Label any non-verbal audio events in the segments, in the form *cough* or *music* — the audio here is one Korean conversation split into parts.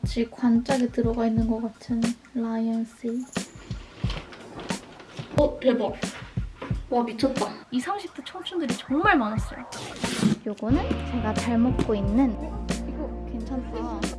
마치 관짝에 들어가 있는 것 같은 라이언스. 어 대박. 와 미쳤다. 20, 30대 청춘들이 정말 많았어요. 요거는 제가 잘 먹고 있는 이거 괜찮다.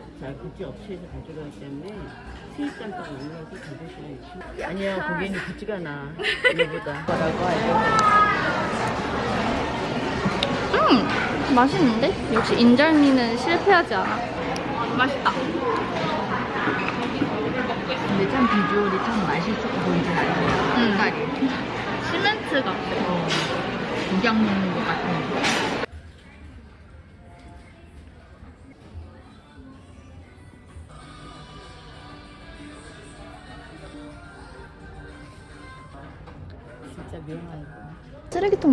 다른 데잘 굿즈 업체에서 가져가기 때문에 수입단가가 올라서 가격이 아니야 고객님 굿즈가 나 이거보다 음 맛있는데? 역시 인절미는 실패하지 않아. 맛있다. 근데 참 비주얼이 참 맛있어 보이진 않아요 음. 색깔이 시멘트 같아. 어, 국약 먹는 것 같은 거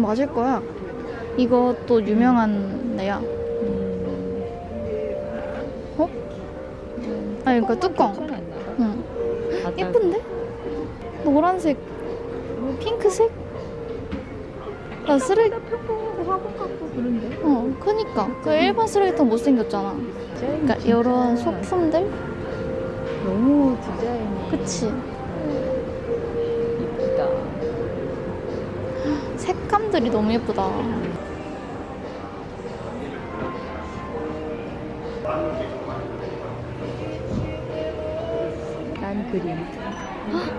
맞을 거야. 이것도 유명한 데야. 어? 아니 그러니까 뚜껑. 응. 예쁜데? 노란색, 핑크색? 나 쓰레기. 화분 같고 그런데 어, 그니까. 그 일반 쓰레기통 못생겼잖아. 그러니까 이런 소품들? 너무 디자인이 그치. 색감들이 너무 예쁘다. 난 그림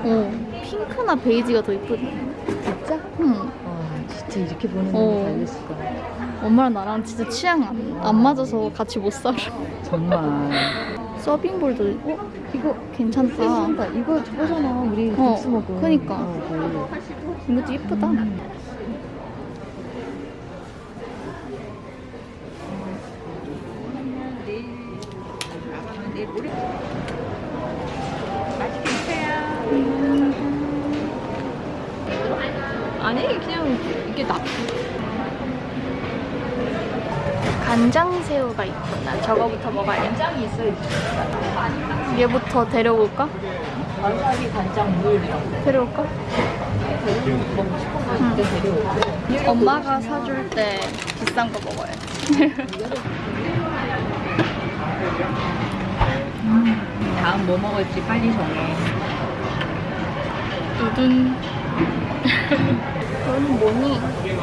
어, 핑크나 베이지가 더 예쁘네. 진짜? 응. 와 진짜 이렇게 보는 어. 거 달렸을까 엄마랑 나랑 진짜 취향 안, 안 맞아서 같이 못 살아. 정말 *laughs* 서빙볼도 어? 이거 괜찮다. 이거 저거잖아 우리 어, 국수 먹은 그니까. 어, 이것도 예쁘다. 음. 아니 그냥 이게 나 간장새우가 있구나. 저거부터 먹어야겠다. 간장이 있어야지 얘부터 데려올까? 와사비 간장 물이라고 데려올까? 먹고 싶은 거 있을 때 데려오고 엄마가 사줄 때 비싼 거 먹어요. 다음 뭐 먹을지 빨리 정해 두둔. 그건 뭐니? 이거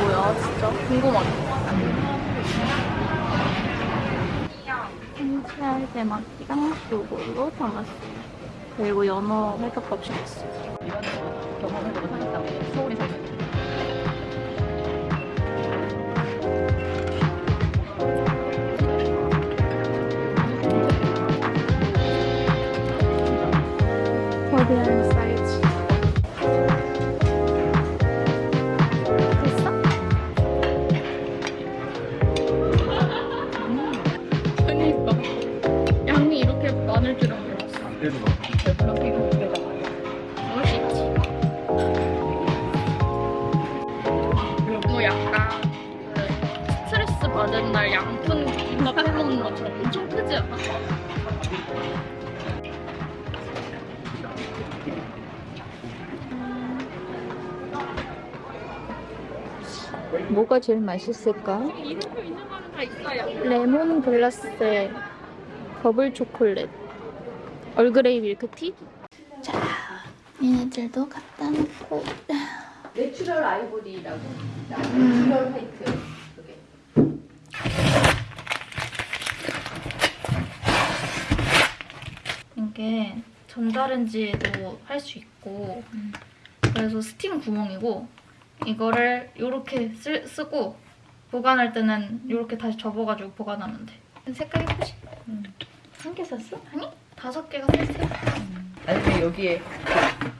뭐야, 진짜? 궁금하다. 흰살 대마키랑 요걸로 담았어. 그리고 연어 회덮밥 시켰어. 이거는 뭐 경험해보고 사겠다고 서울에서 거대한 사이 제일 맛있을까? 이름표 있는 거는 다 있어요. 레몬그라스에 버블 초콜릿, 얼그레이 밀크티. 자, 얘네들도 갖다 놓고. natural ivory라고 natural white 그게 이게 전자레인지에도 할 수 있고 그래서 스팀 구멍이고 이거를 이렇게 쓰고 보관할 때는 이렇게 다시 접어가지고 보관하면 돼. 색깔 예쁘지? 한개 샀어? 아니? 다섯 개가 세트. 아니 근데 여기에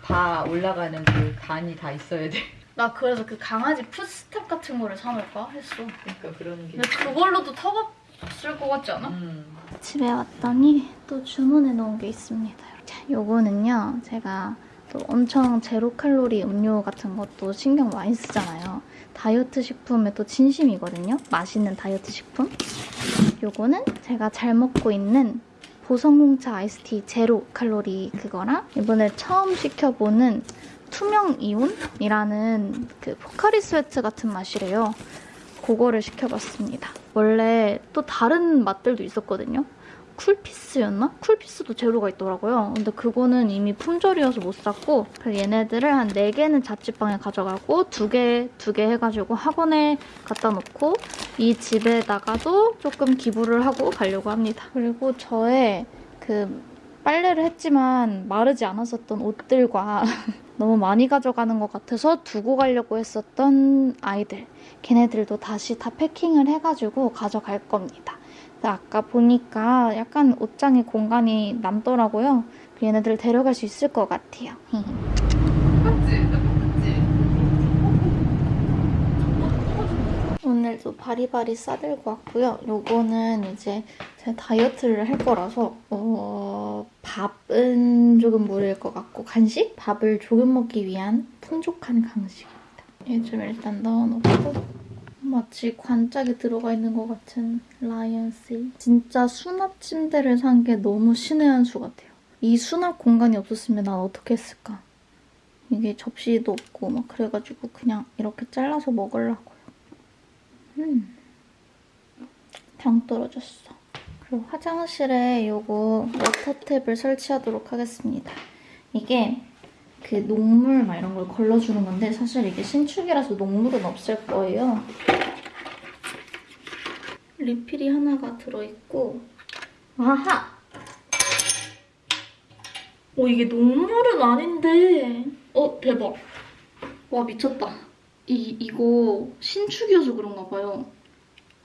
바 올라가는 그 단이 다 있어야 돼. *laughs* 나 그래서 그 강아지 풋스텝 같은 거를 사놓을까 했어. 그러니까 그런 게. 근데 그걸로도 터벅쓸 것 같지 않아? 음. 집에 왔더니 또 주문해 놓은 게 있습니다. 자, 요거는요. 제가 또 엄청 제로 칼로리 음료 같은 것도 신경 많이 쓰잖아요. 다이어트 식품에 또 진심이거든요. 맛있는 다이어트 식품. 요거는 제가 잘 먹고 있는 보성홍차 아이스티 제로 칼로리 그거랑 이번에 처음 시켜보는 투명 이온이라는 그 포카리 스웨트 같은 맛이래요. 그거를 시켜봤습니다. 원래 또 다른 맛들도 있었거든요. 쿨피스였나? 쿨피스도 제로가 있더라고요. 근데 그거는 이미 품절이어서 못 샀고 얘네들을 한 4개는 자취방에 가져가고 2개, 2개 해가지고 학원에 갖다 놓고 이 집에다가도 조금 기부를 하고 가려고 합니다. 그리고 저의 그 빨래를 했지만 마르지 않았었던 옷들과 *laughs* 너무 많이 가져가는 것 같아서 두고 가려고 했었던 아이들 걔네들도 다시 다 패킹을 해가지고 가져갈 겁니다. 아까 보니까 약간 옷장에 공간이 남더라고요. 얘네들 데려갈 수 있을 것 같아요. *laughs* 오늘도 바리바리 싸들고 왔고요. 요거는 이제 제가 다이어트를 할 거라서 어, 밥은 조금 무리일 것 같고 간식? 밥을 조금 먹기 위한 풍족한 강식입니다. 얘 좀 일단 넣어놓고 마치 관짝에 들어가 있는 것 같은 라이언스. 진짜 수납 침대를 산 게 너무 신의 한 수 같아요. 이 수납 공간이 없었으면 난 어떻게 했을까? 이게 접시도 없고 막 그래가지고 그냥 이렇게 잘라서 먹으려고요. 음. 당 떨어졌어. 그리고 화장실에 요거 water tap을 설치하도록 하겠습니다. 이게 그 녹물 막 이런 걸 걸러주는 건데 사실 이게 신축이라서 녹물은 없을 거예요. 리필이 하나가 들어있고. 아하! 어 이게 녹물은 아닌데. 어 대박. 와 미쳤다. 이, 이거 신축이어서 그런가 봐요.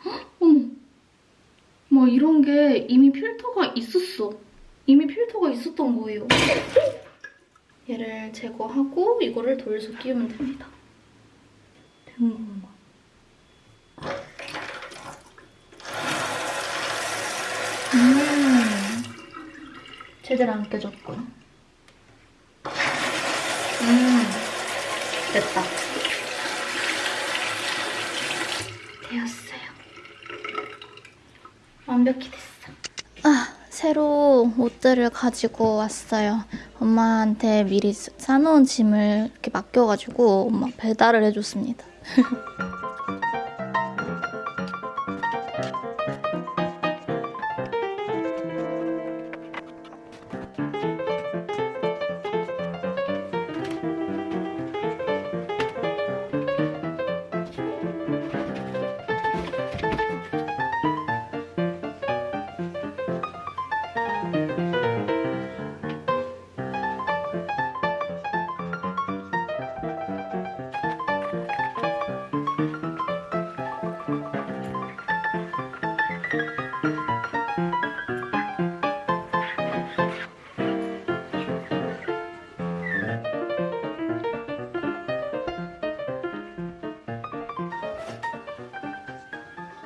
헉, 어머. 뭐 이런 게 이미 필터가 있었어. 이미 필터가 있었던 거예요 얘를 제거하고 이거를 돌려서 끼우면 됩니다. 된 건가? 음, 제대로 안 깨졌군. 음, 됐다. 되었어요. 완벽히 됐어. 아, 새로 옷들을 가지고 왔어요. 엄마한테 미리 사- 사놓은 짐을 이렇게 맡겨가지고 엄마 배달을 해줬습니다. *laughs*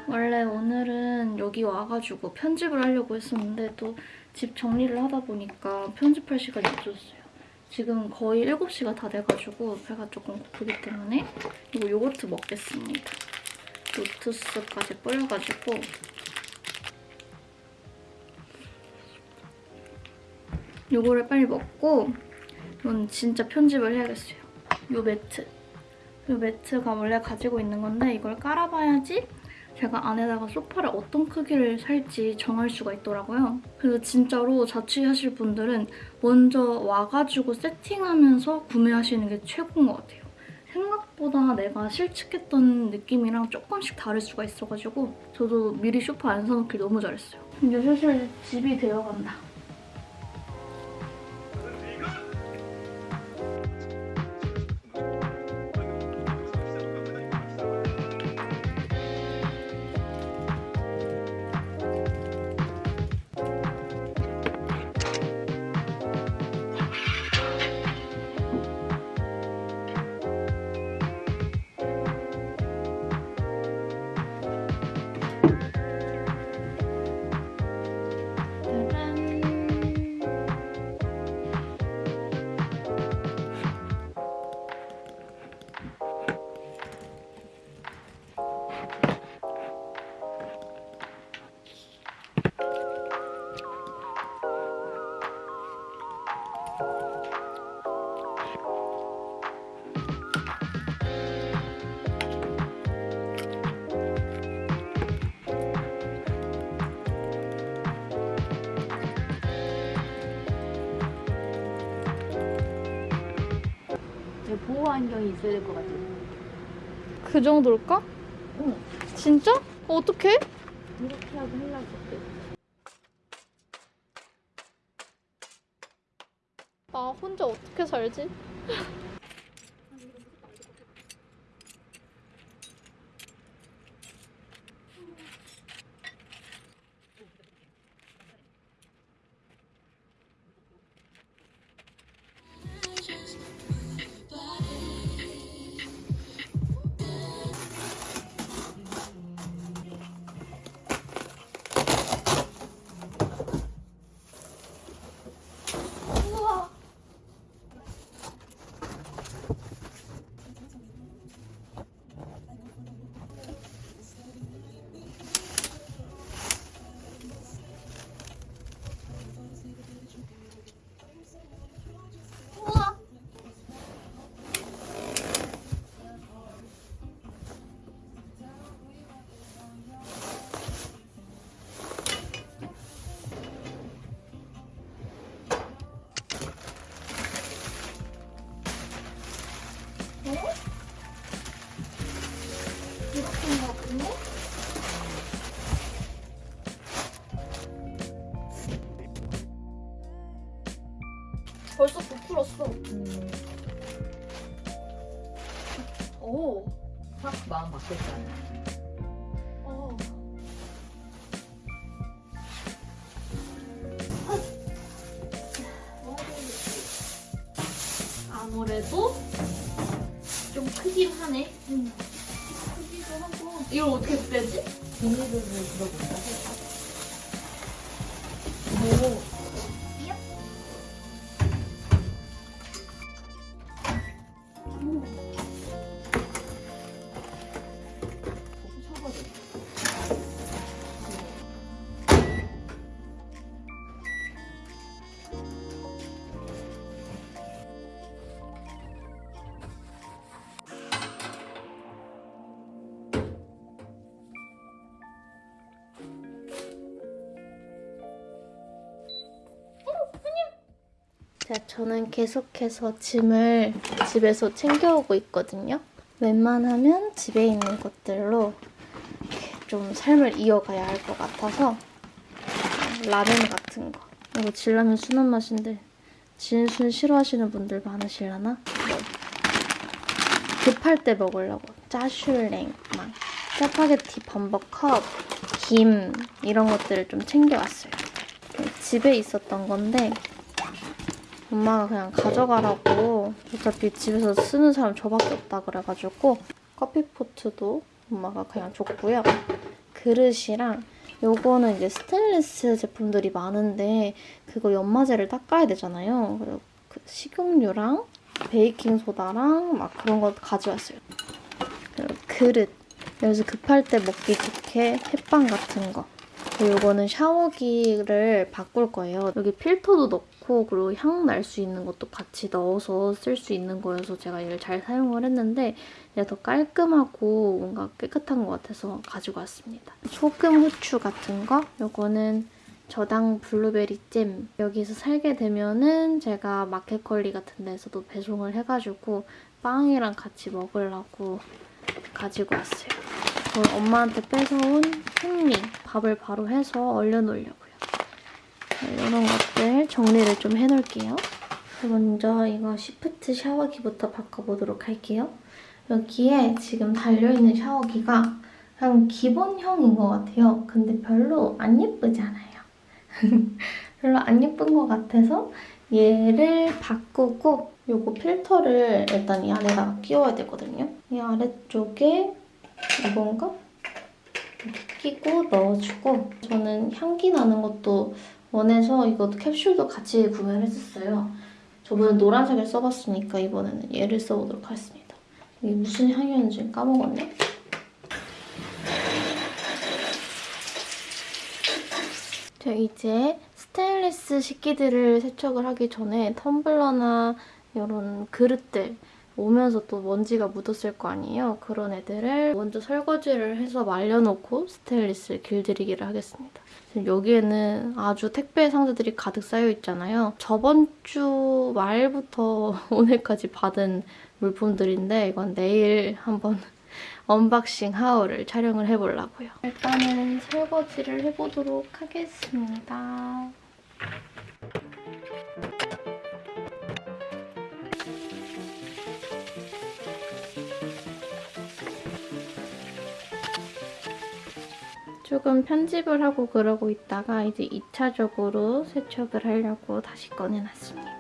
원래 오늘은 여기 와가지고 편집을 하려고 했었는데 또 집 정리를 하다 보니까 편집할 시간이 없었어요. 지금 거의 7시가 다 돼가지고 배가 조금 고프기 때문에 이거 요거트 먹겠습니다. 로투스까지 뿌려가지고 요거를 빨리 먹고 이건 진짜 편집을 해야겠어요. 요 매트. 요 매트가 원래 가지고 있는 건데 이걸 깔아봐야지 제가 안에다가 소파를 어떤 크기를 살지 정할 수가 있더라고요. 그래서 진짜로 자취하실 분들은 먼저 와가지고 세팅하면서 구매하시는 게 최고인 것 같아요. 생각보다 내가 실측했던 느낌이랑 조금씩 다를 수가 있어가지고 저도 미리 소파 안 사놓길 너무 잘했어요. 이제 슬슬 집이 되어간다. 있어야 될 것 같아. 그 정도일까? 응. 진짜? 어, 어떡해? 이렇게 하고 하려고. 아, 혼자 어떻게 살지? *laughs* 벌써 부풀었어. 오. 확 마음 바뀌었잖아. 자, 저는 계속해서 짐을 집에서 챙겨오고 있거든요. 웬만하면 집에 있는 것들로 좀 삶을 이어가야 할 것 같아서 라면 같은 거. 이거 진라면 순한 맛인데 진순 싫어하시는 분들 많으시려나? 뭐, 급할 때 먹으려고 짜슈랭, 막 짜파게티 범버컵, 김 이런 것들을 좀 챙겨왔어요. 집에 있었던 건데 엄마가 그냥 가져가라고 어차피 집에서 쓰는 사람 저밖에 없다 그래가지고 커피포트도 엄마가 그냥 줬고요. 그릇이랑 요거는 이제 스테인리스 제품들이 많은데 그거 연마제를 닦아야 되잖아요. 그리고 그 식용유랑 베이킹 소다랑 막 그런 거 가져왔어요. 그리고 그릇. 여기서 급할 때 먹기 좋게 햇반 같은 거. 이거는 샤워기를 바꿀 거예요. 여기 필터도 넣고 그리고 향 날 수 있는 것도 같이 넣어서 쓸 수 있는 거여서 제가 이걸 잘 사용을 했는데 이제 더 깔끔하고 뭔가 깨끗한 것 같아서 가지고 왔습니다. 소금 후추 같은 거 이거는 저당 블루베리 잼 여기서 살게 되면은 제가 마켓컬리 같은 데서도 배송을 해가지고 빵이랑 같이 먹으려고 가지고 왔어요. 이걸 엄마한테 뺏어온 흑미 밥을 바로 해서 얼려놓으려고요. 이런 것들 정리를 좀 해놓을게요. 먼저 이거 시프트 샤워기부터 바꿔보도록 할게요. 여기에 지금 달려있는 샤워기가 그냥 기본형인 것 같아요. 근데 별로 안 예쁘지 않아요. *laughs* 별로 안 예쁜 것 같아서 얘를 바꾸고 요거 필터를 일단 이 안에다가 끼워야 되거든요. 이 아래쪽에 이건가? 끼고 넣어주고 저는 향기 나는 것도 원해서 이거 캡슐도 같이 구매를 했었어요. 저번에 노란색을 써봤으니까 이번에는 얘를 써보도록 하겠습니다. 이게 무슨 향이었는지 까먹었네. 저 이제 스테인리스 식기들을 세척을 하기 전에 텀블러나 이런 그릇들 오면서 또 먼지가 묻었을 거 아니에요. 그런 애들을 먼저 설거지를 해서 말려놓고 스테인리스 길들이기를 하겠습니다. 지금 여기에는 아주 택배 상자들이 가득 쌓여 있잖아요. 저번 주 말부터 *laughs* 오늘까지 받은 물품들인데 이건 내일 한번 *laughs* unboxing haul을 촬영을 해보려고요. 일단은 설거지를 해보도록 하겠습니다. 조금 편집을 하고 그러고 있다가 이제 2차적으로 세척을 하려고 다시 꺼내놨습니다.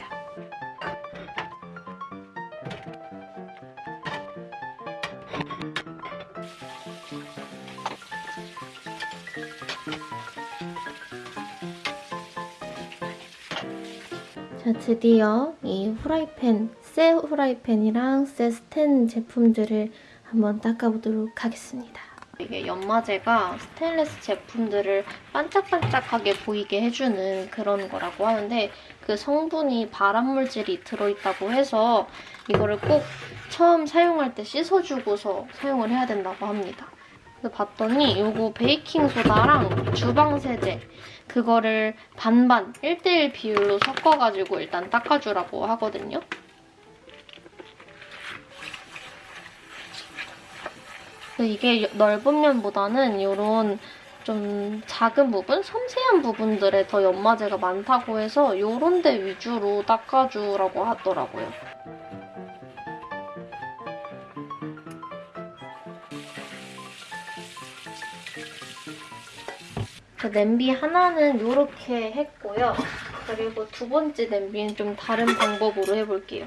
자, 드디어 이 후라이팬, 새 후라이팬이랑 새 스텐 제품들을 한번 닦아보도록 하겠습니다. 이게 연마제가 스테인레스 제품들을 반짝반짝하게 보이게 해주는 그런 거라고 하는데 그 성분이 발암물질이 들어있다고 해서 이거를 꼭 처음 사용할 때 씻어주고서 사용을 해야 된다고 합니다. 봤더니 이거 베이킹소다랑 주방세제 그거를 반반 1대1 비율로 섞어가지고 일단 닦아주라고 하거든요. 이게 넓은 면보다는 이런 좀 작은 부분, 섬세한 부분들에 더 연마제가 많다고 해서 이런 데 위주로 닦아주라고 하더라고요. 그 냄비 하나는 이렇게 했고요. 그리고 두 번째 냄비는 좀 다른 방법으로 해볼게요.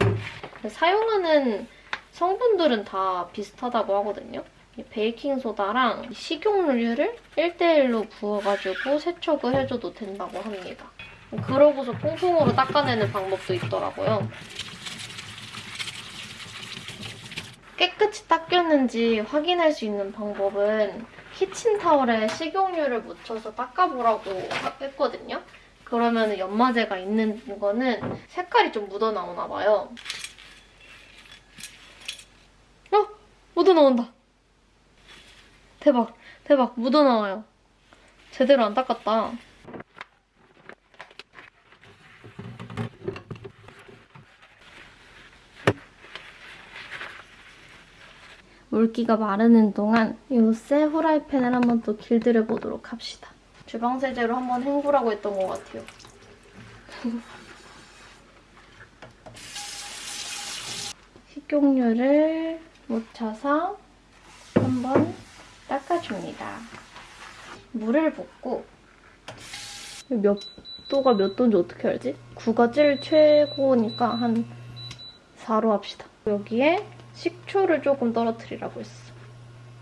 사용하는 성분들은 다 비슷하다고 하거든요. 이 베이킹소다랑 식용유를 1대1로 부어가지고 세척을 해줘도 된다고 합니다. 그러고서 퐁퐁으로 닦아내는 방법도 있더라고요. 깨끗이 닦였는지 확인할 수 있는 방법은 키친타월에 식용유를 묻혀서 닦아보라고 했거든요. 그러면 연마제가 있는 거는 색깔이 좀 묻어나오나 봐요. 어? 묻어나온다. 대박, 대박, 묻어나와요. 제대로 안 닦았다. 물기가 마르는 동안 이새 후라이팬을 한번 또 길들여 보도록 합시다. 주방세제로 한번 헹구라고 했던 것 같아요. *laughs* 식용유를 묻혀서 한번 닦아줍니다. 물을 붓고 몇 도가 몇 도인지 어떻게 알지? 9가 제일 최고니까 한 4로 합시다. 여기에 식초를 조금 떨어뜨리라고 했어.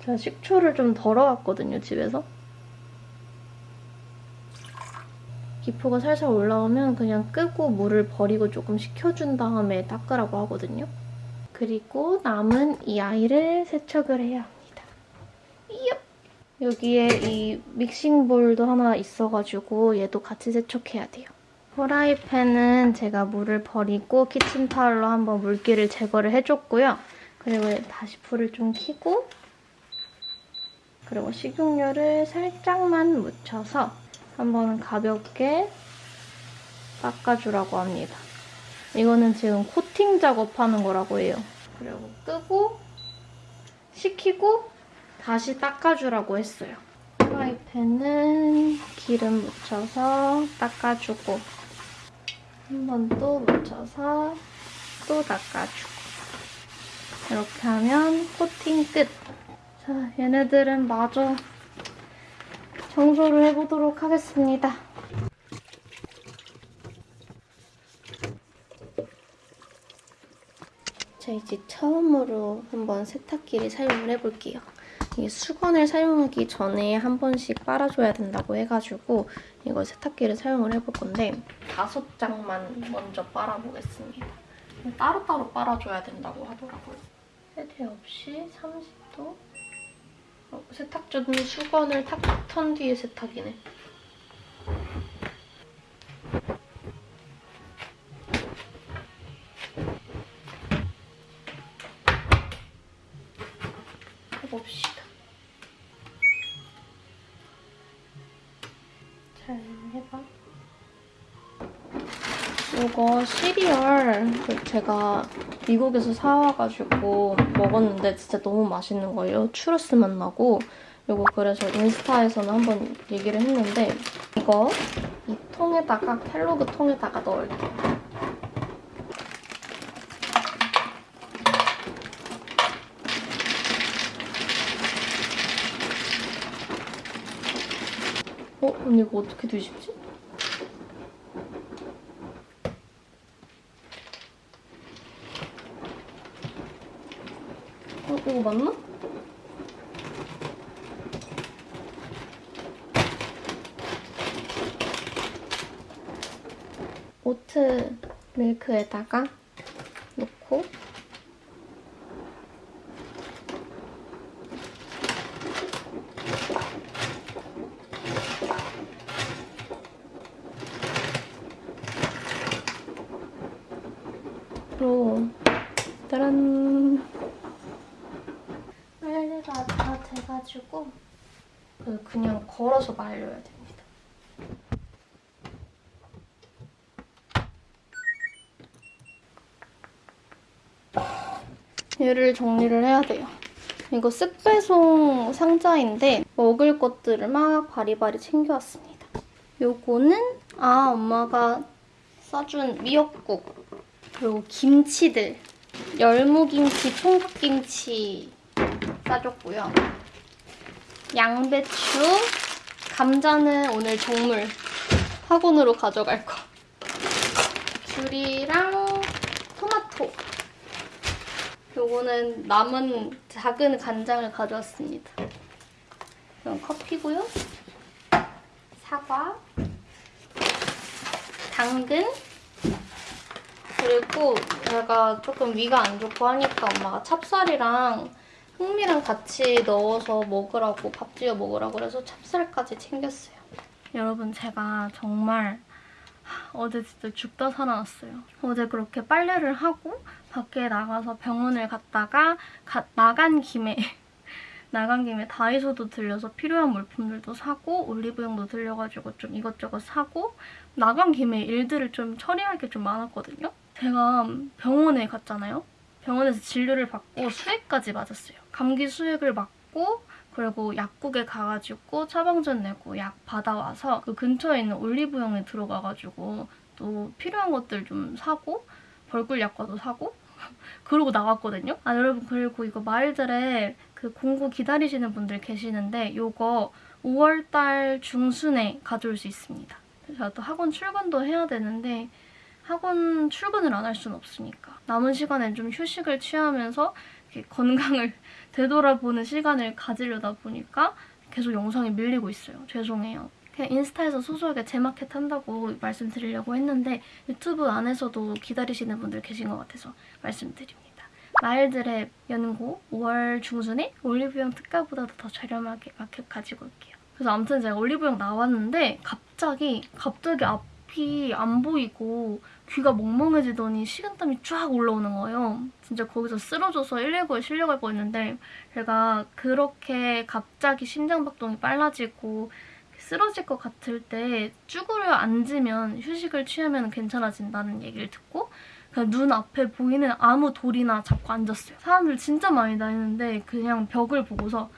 제가 식초를 좀 덜어왔거든요, 집에서. 기포가 살살 올라오면 그냥 끄고 물을 버리고 조금 식혀준 다음에 닦으라고 하거든요. 그리고 남은 이 아이를 세척을. 이엽! 여기에 이 믹싱볼도 하나 있어가지고 얘도 같이 세척해야 돼요. 프라이팬은 제가 물을 버리고 키친타올로 한번 물기를 제거를 해줬고요. 그리고 다시 불을 좀 켜고 그리고 식용유를 살짝만 묻혀서 한번 가볍게 닦아주라고 합니다. 이거는 지금 코팅 작업하는 거라고 해요. 그리고 끄고 식히고 다시 닦아주라고 했어요. 프라이팬은 기름 묻혀서 닦아주고 한 번 또 묻혀서 또 닦아주고 이렇게 하면 코팅 끝! 자, 얘네들은 마저 청소를 해보도록 하겠습니다. 자, 이제 처음으로 한번 세탁기를 사용을 해볼게요. 이게 수건을 사용하기 전에 한 번씩 빨아줘야 된다고 해가지고 이걸 세탁기를 사용을 해볼 건데 다섯 장만 먼저 빨아보겠습니다. 따로따로 빨아줘야 된다고 하더라고요. 세대 없이 30도 어, 세탁 전 수건을 탁턴 뒤에 세탁이네. 해봅시다. 이거 시리얼 그 제가 미국에서 사와가지고 먹었는데 진짜 너무 맛있는 거예요. 추러스 맛 나고 이거 그래서 인스타에서는 한번 얘기를 했는데 이거 이 통에다가 켈로그 통에다가 넣을게요. 어? 언니 이거 어떻게 드시지? 어, 이거 맞나? 오트 밀크에다가 넣고 로 짜란 빨래가 다 돼가지고 그 그냥 걸어서 말려야 됩니다. 얘를 정리를 해야 돼요. 이거 쓱배송 상자인데 먹을 것들을 막 바리바리 챙겨왔습니다. 요거는 아 엄마가 싸준 미역국 그리고 김치들 열무김치, 총각김치 싸줬고요. 양배추, 감자는 오늘 종물 학원으로 가져갈 거. 귤이랑 토마토. 요거는 남은 작은 간장을 가져왔습니다. 이건 커피고요. 사과, 당근, 그리고 제가 조금 위가 안 좋고 하니까 엄마가 찹쌀이랑 흑미랑 같이 넣어서 먹으라고 밥 지어 먹으라고 그래서 찹쌀까지 챙겼어요. 여러분 제가 정말 어제 진짜 죽다 살아났어요. 어제 그렇게 빨래를 하고 밖에 나가서 병원을 갔다가 가- 나간 김에 *laughs* 나간 김에 다이소도 들려서 필요한 물품들도 사고 올리브영도 들려가지고 좀 이것저것 사고 나간 김에 일들을 좀 처리할 게 좀 많았거든요. 제가 병원에 갔잖아요. 병원에서 진료를 받고 수액까지 맞았어요. 감기 수액을 맞고 그리고 약국에 가가지고 처방전 내고 약 받아와서 그 근처에 있는 올리브영에 들어가가지고 또 필요한 것들 좀 사고 벌꿀 약과도 사고 *laughs* 그러고 나왔거든요. 아 여러분 그리고 이거 마일들에 그 공구 기다리시는 분들 계시는데 요거 5월달 중순에 가져올 수 있습니다. 제가 또 학원 출근도 해야 되는데 학원 출근을 안 할 수는 없으니까 남은 시간엔 좀 휴식을 취하면서 건강을 되돌아보는 시간을 가지려다 보니까 계속 영상이 밀리고 있어요. 죄송해요. 그냥 인스타에서 소소하게 제마켓 한다고 말씀드리려고 했는데 유튜브 안에서도 기다리시는 분들 계신 것 같아서 말씀드립니다. 마일드랩 연고 5월 중순에 올리브영 특가보다도 더 저렴하게 마켓 가지고 올게요. 그래서 아무튼 제가 올리브영 나왔는데 갑자기 갑자기 앞 이 안 보이고 귀가 멍멍해지더니 식은땀이 쫙 올라오는 거예요. 진짜 거기서 쓰러져서 119에 실려갈 뻔했는데 제가 그렇게 갑자기 심장박동이 빨라지고 쓰러질 것 같을 때 쭈그려 앉으면 휴식을 취하면 괜찮아진다는 얘기를 듣고 그냥 눈 앞에 보이는 아무 돌이나 잡고 앉았어요. 사람들 진짜 많이 다니는데 그냥 벽을 보고서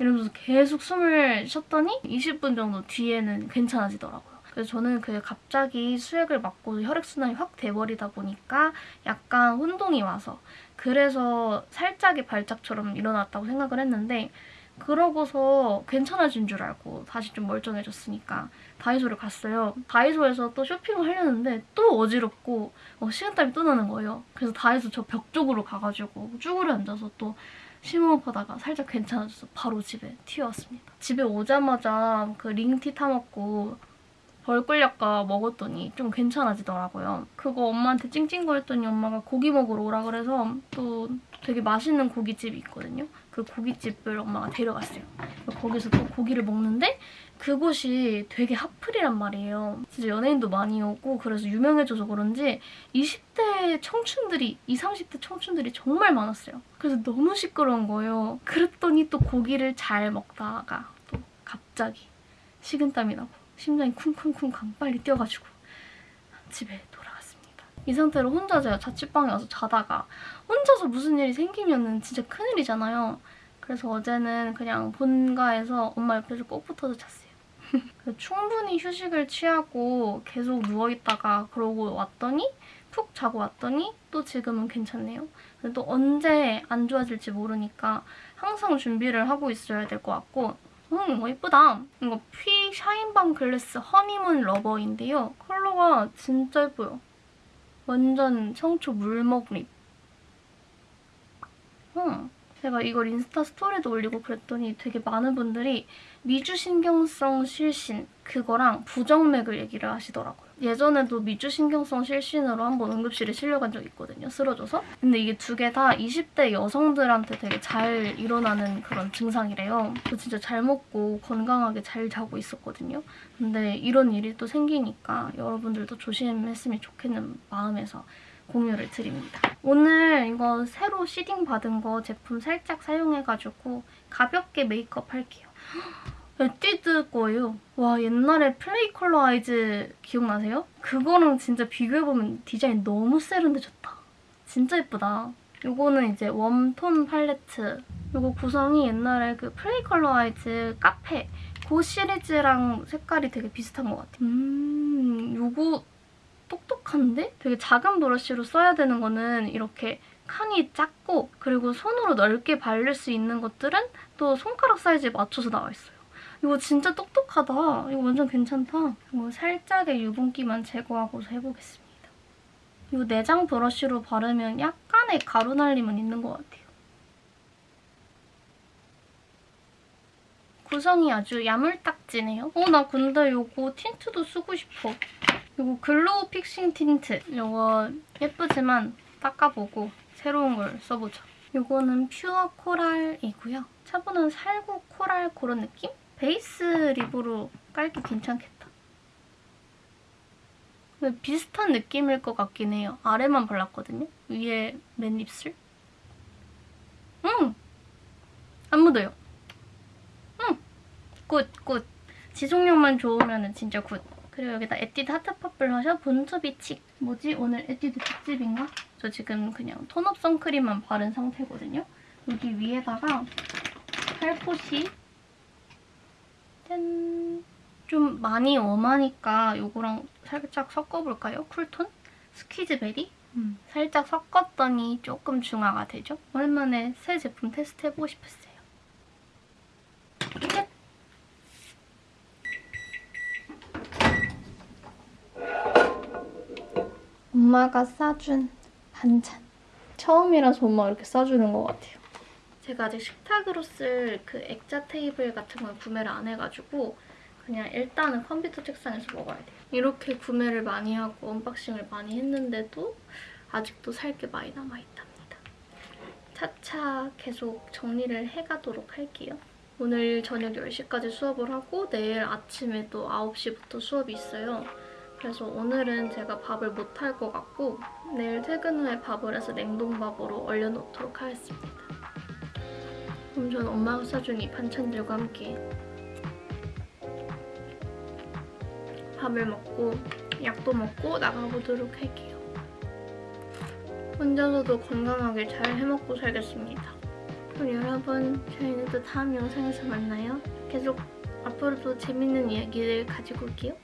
이러면서 계속 숨을 쉬었더니 20분 정도 뒤에는 괜찮아지더라고요. 그래서 저는 그 갑자기 수액을 맞고 혈액순환이 확 돼버리다 보니까 약간 혼동이 와서 그래서 살짝의 발작처럼 일어났다고 생각을 했는데 그러고서 괜찮아진 줄 알고 다시 좀 멀쩡해졌으니까 다이소를 갔어요. 다이소에서 또 쇼핑을 하려는데 또 어지럽고 어, 식은땀이 또 나는 거예요. 그래서 다이소 저 벽 쪽으로 가가지고 쭈그려 앉아서 또 심호흡하다가 살짝 괜찮아져서 바로 집에 튀어왔습니다. 집에 오자마자 그 링티 타먹고 벌꿀약과 먹었더니 좀 괜찮아지더라고요. 그거 엄마한테 찡찡거렸더니 엄마가 고기 먹으러 오라 그래서 또 되게 맛있는 고깃집이 있거든요. 그 고깃집을 엄마가 데려갔어요. 거기서 또 고기를 먹는데 그곳이 되게 핫플이란 말이에요. 진짜 연예인도 많이 오고 그래서 유명해져서 그런지 20대 청춘들이 20, 30대 청춘들이 정말 많았어요. 그래서 너무 시끄러운 거예요. 그랬더니 또 고기를 잘 먹다가 또 갑자기 식은땀이 나고 심장이 쿵쿵쿵쾅 빨리 뛰어가지고 집에 돌아갔습니다. 이 상태로 혼자 제가 자취방에 와서 자다가 혼자서 무슨 일이 생기면 진짜 큰일이잖아요. 그래서 어제는 그냥 본가에서 엄마 옆에서 꼭 붙어서 잤어요. 충분히 휴식을 취하고 계속 누워있다가 그러고 왔더니 푹 자고 왔더니 또 지금은 괜찮네요. 근데 또 언제 안 좋아질지 모르니까 항상 준비를 하고 있어야 될 것 같고 음, 이거 예쁘다. 이거 피 샤인밤 글래스 허니문 러버인데요. 컬러가 진짜 예뻐요. 완전 청초 물먹립. 음, 제가 이걸 인스타 스토리도 올리고 그랬더니 되게 많은 분들이 미주신경성 실신 그거랑 부정맥을 얘기를 하시더라고요. 예전에도 미주신경성 실신으로 한번 응급실에 실려간 적 있거든요. 쓰러져서. 근데 이게 두 개 다 20대 여성들한테 되게 잘 일어나는 그런 증상이래요. 저 진짜 잘 먹고 건강하게 잘 자고 있었거든요. 근데 이런 일이 또 생기니까 여러분들도 조심했으면 좋겠는 마음에서 공유를 드립니다. 오늘 이거 새로 seeding 받은 거 제품 살짝 사용해가지고 가볍게 메이크업 할게요. *gasps* 에뛰드 거예요. 와 옛날에 Play Color Eyes 기억나세요? 그거랑 진짜 비교해보면 디자인 너무 세련돼졌다. 진짜 예쁘다. 요거는 이제 warm tone 팔레트. 요거 구성이 옛날에 그 Play Color Eyes 카페 그 시리즈랑 색깔이 되게 비슷한 것 같아요. 음, 요거 똑똑한데? 되게 작은 브러쉬로 써야 되는 거는 이렇게 칸이 작고 그리고 손으로 넓게 바를 수 있는 것들은 또 손가락 사이즈에 맞춰서 나와 있어요. 이거 진짜 똑똑하다. 이거 완전 괜찮다. 이거 살짝의 유분기만 제거하고서 해보겠습니다. 이 내장 브러쉬로 바르면 약간의 가루 날림은 있는 것 같아요. 구성이 아주 야물딱지네요. 어, 나 근데 이거 tint도 쓰고 싶어. 이거 glow fixing tint. 이거 예쁘지만 닦아보고 새로운 걸 써보자. 이거는 pure coral이고요. 차분한 살구 coral 그런 느낌? base lip으로 깔기 괜찮겠다. 비슷한 느낌일 것 같긴 해요. 아래만 발랐거든요. 위에 맨 입술. 음! 안 묻어요. 음! Good, good. 지속력만 좋으면 진짜 good. 그리고 여기다 에뛰드 heart pop blusher born to be chic. 뭐지? 오늘 에뛰드 특집인가? 저 지금 그냥 tone up 선크림만 바른 상태거든요. 여기 위에다가 살포시 짠! 좀 많이 warm하니까 이거랑 살짝 섞어볼까요? Cool tone? 스퀴즈베리? 음, 살짝 섞었더니 조금 중화가 되죠? 오랜만에 새 제품 테스트해보고 싶었어요. 끝! 엄마가 싸준 반찬. 처음이라서 엄마가 이렇게 싸주는 것 같아요. 제가 아직 식탁으로 쓸 그 액자 테이블 같은 걸 구매를 안 해가지고 그냥 일단은 컴퓨터 책상에서 먹어야 돼요. 이렇게 구매를 많이 하고 unboxing을 많이 했는데도 아직도 살 게 많이 남아있답니다. 차차 계속 정리를 해가도록 할게요. 오늘 저녁 10시까지 수업을 하고 내일 아침에 또 9시부터 수업이 있어요. 그래서 오늘은 제가 밥을 못 할 것 같고 내일 퇴근 후에 밥을 해서 냉동밥으로 얼려놓도록 하겠습니다. 그럼 저는 엄마가 싸준 이 반찬들과 함께 밥을 먹고 약도 먹고 나가보도록 할게요. 혼자서도 건강하게 잘 해먹고 살겠습니다. 그럼 여러분 저희는 또 다음 영상에서 만나요. 계속 앞으로도 재밌는 이야기를 가지고 올게요.